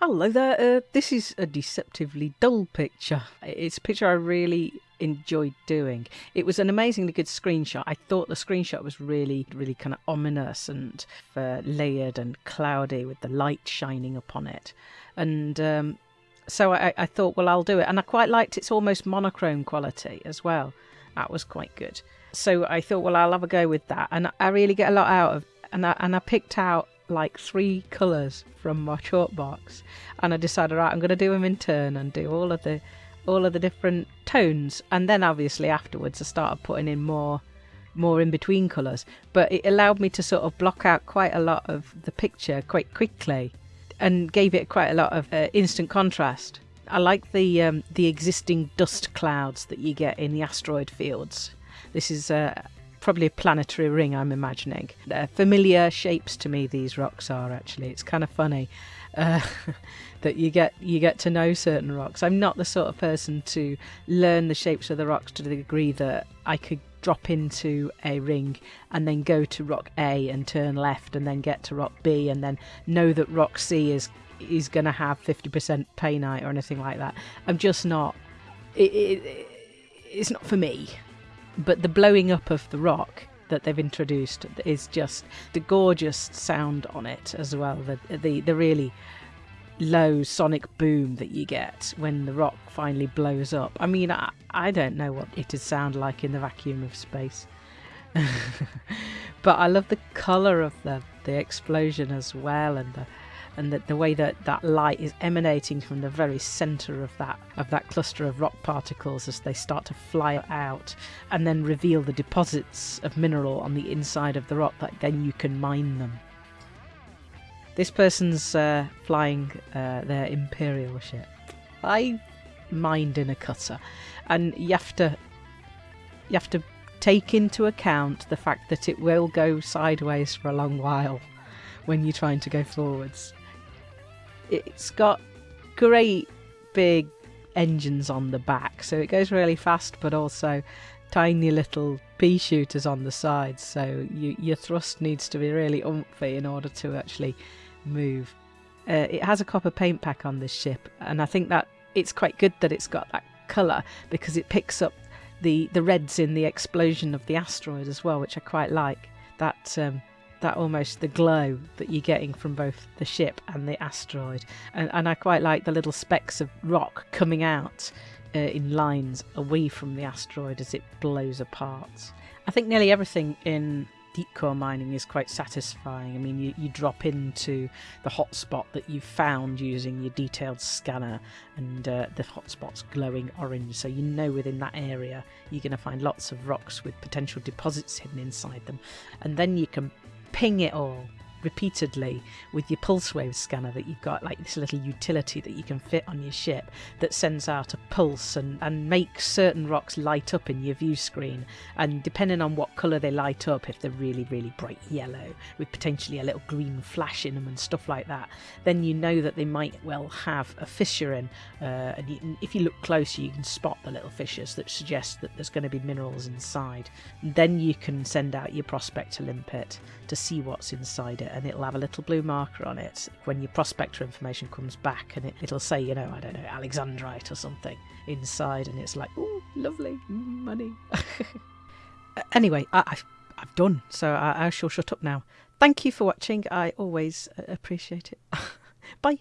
Hello there. Uh, this is a deceptively dull picture. It's a picture I really enjoyed doing. It was an amazingly good screenshot. I thought the screenshot was really, really kind of ominous and uh, layered and cloudy with the light shining upon it. And um, so I, I thought, well, I'll do it. And I quite liked its almost monochrome quality as well. That was quite good. So I thought, well, I'll have a go with that. And I really get a lot out of and I, and I picked out like three colours from my chalk box, and I decided, right, I'm going to do them in turn and do all of the all of the different tones, and then obviously afterwards I started putting in more more in between colours. But it allowed me to sort of block out quite a lot of the picture quite quickly, and gave it quite a lot of uh, instant contrast. I like the um, the existing dust clouds that you get in the asteroid fields. This is uh, probably a planetary ring, I'm imagining. They're familiar shapes to me. These rocks are actually. It's kind of funny uh, that you get you get to know certain rocks. I'm not the sort of person to learn the shapes of the rocks to the degree that I could drop into a ring and then go to rock A and turn left and then get to rock B and then know that rock C is is going to have 50% painite or anything like that. I'm just not. It, it, it's not for me but the blowing up of the rock that they've introduced is just the gorgeous sound on it as well. The the the really low sonic boom that you get when the rock finally blows up. I mean, I, I don't know what it would sound like in the vacuum of space. but I love the colour of the the explosion as well and the and the, the way that that light is emanating from the very center of that of that cluster of rock particles as they start to fly out and then reveal the deposits of mineral on the inside of the rock that then you can mine them. This person's uh, flying uh, their imperial ship. I mined in a cutter. And you have to you have to take into account the fact that it will go sideways for a long while when you're trying to go forwards it's got great big engines on the back, so it goes really fast, but also tiny little pea shooters on the sides. So you, your thrust needs to be really umphy in order to actually move. Uh, it has a copper paint pack on this ship, and I think that it's quite good that it's got that colour because it picks up the the reds in the explosion of the asteroid as well, which I quite like. That um, that almost the glow that you're getting from both the ship and the asteroid. And, and I quite like the little specks of rock coming out uh, in lines away from the asteroid as it blows apart. I think nearly everything in deep core mining is quite satisfying. I mean, you, you drop into the hotspot that you've found using your detailed scanner, and uh, the hotspot's glowing orange, so you know within that area you're going to find lots of rocks with potential deposits hidden inside them. And then you can ping it. All repeatedly with your pulse wave scanner that you've got like this little utility that you can fit on your ship that sends out a pulse and, and makes certain rocks light up in your view screen. And depending on what colour they light up if they're really really bright yellow with potentially a little green flash in them and stuff like that then you know that they might well have a fissure in. Uh, and you, if you look closer you can spot the little fissures that suggest that there's going to be minerals inside. And then you can send out your prospector limpet to see what's inside it and it'll have a little blue marker on it when your prospector information comes back and it, it'll say, you know, I don't know, Alexandrite or something inside and it's like, oh, lovely, money. anyway, I, have I've done, so I, I shall shut up now. Thank you for watching. I always uh, appreciate it. Bye.